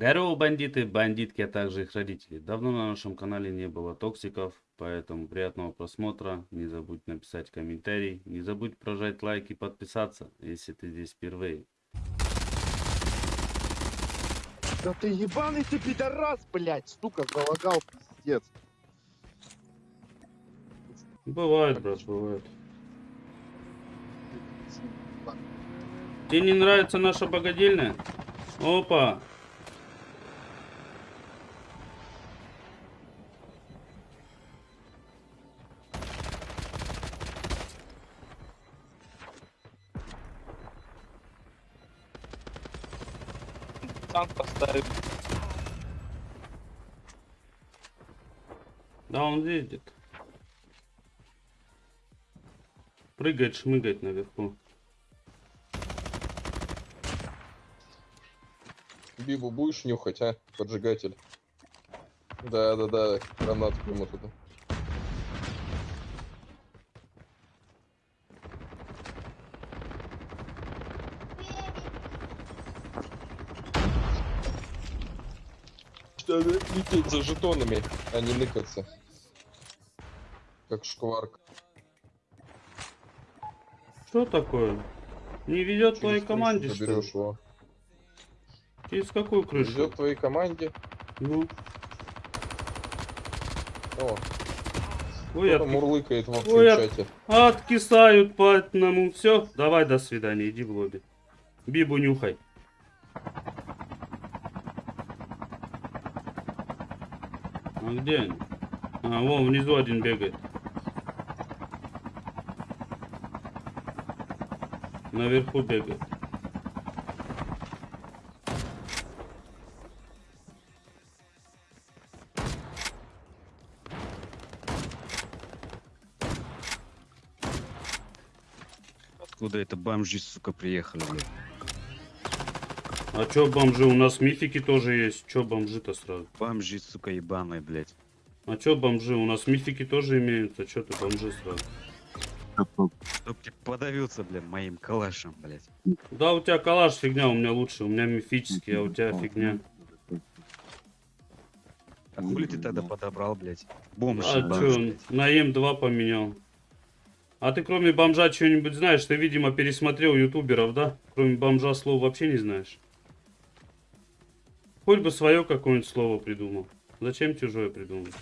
Здорово, бандиты, бандитки, а также их родители. Давно на нашем канале не было токсиков, поэтому приятного просмотра. Не забудь написать комментарий, не забудь прожать лайк и подписаться, если ты здесь впервые. Да ты ебаный ты пидорас, блядь, сука, залагал, пиздец. Бывает, брат, бывает. Тебе не нравится наша богадельня? Опа! Танк поставил. Да, он ездит. Прыгает, шмыгает наверху. Бибу будешь нюхать, а? Поджигатель. Да, да, да, гранату к нему туда. Надо лететь за жетонами, а не ныкаться. Как шкварк. Что такое? Не ведет твоей команде, что ли? его. Через какую крышу? Идет твоей команде. Ну, О, ой, отки- мурлыкает в Ой, я- чате. откисают по одному. Все, давай, до свидания, иди в лобби. Бибу нюхай. А где они? А, вон внизу один бегает. Наверху бегает. Откуда это бомжи, сука, приехали, блядь? А чё бомжи? У нас мифики тоже есть. Чё бомжи-то сразу? Бомжи, сука, ебаные, блядь. А чё бомжи? У нас мифики тоже имеются. Чё ты бомжи сразу? Чтоб ты подавился, блядь, моим калашем, блядь. Да, у тебя калаш фигня, у меня лучше. У меня мифический, а у тебя фигня. А хули ты тогда подобрал, блядь? Бомж, А ебаный, чё, блядь. на М2 поменял. А ты кроме бомжа что-нибудь знаешь? Ты, видимо, пересмотрел ютуберов, да? Кроме бомжа слов вообще не знаешь? Хоть бы свое какое-нибудь слово придумал. Зачем чужое придумать?